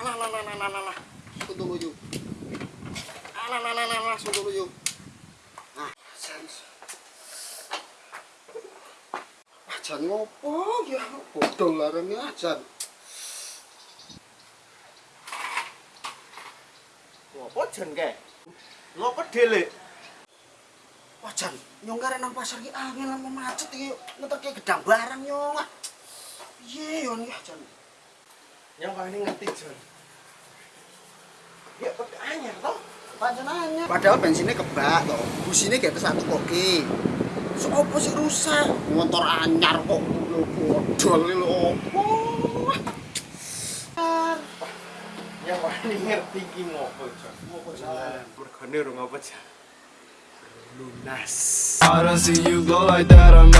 Alah, alah, alah, alah, alah, alah. Tunggu yuk. Alah, alah, alah, alah, tunggu yuk. Nah, jan. Ah, jan ngopo ya? Bodol larang ya, jan. Ngopo jen ke? Ngopo dhelik? Wah, jan, nyong karek nang pasar ki angin lama macet iki ngeterke gedang barang nyong. Piye yo ya, jan. Yang wani ngerti jen. Ya kok anyar toh? Panjenengannya. Padahal bensinnya kebak toh. Busine gak satu koki. Sopo sih rusak? Motor anyar kok lho bodol lho opo? Yang wani ngerti ki ngopo jen? Ngopo jan? Mergane ngopo jen. Lunas. I don't see you go like that. I'm not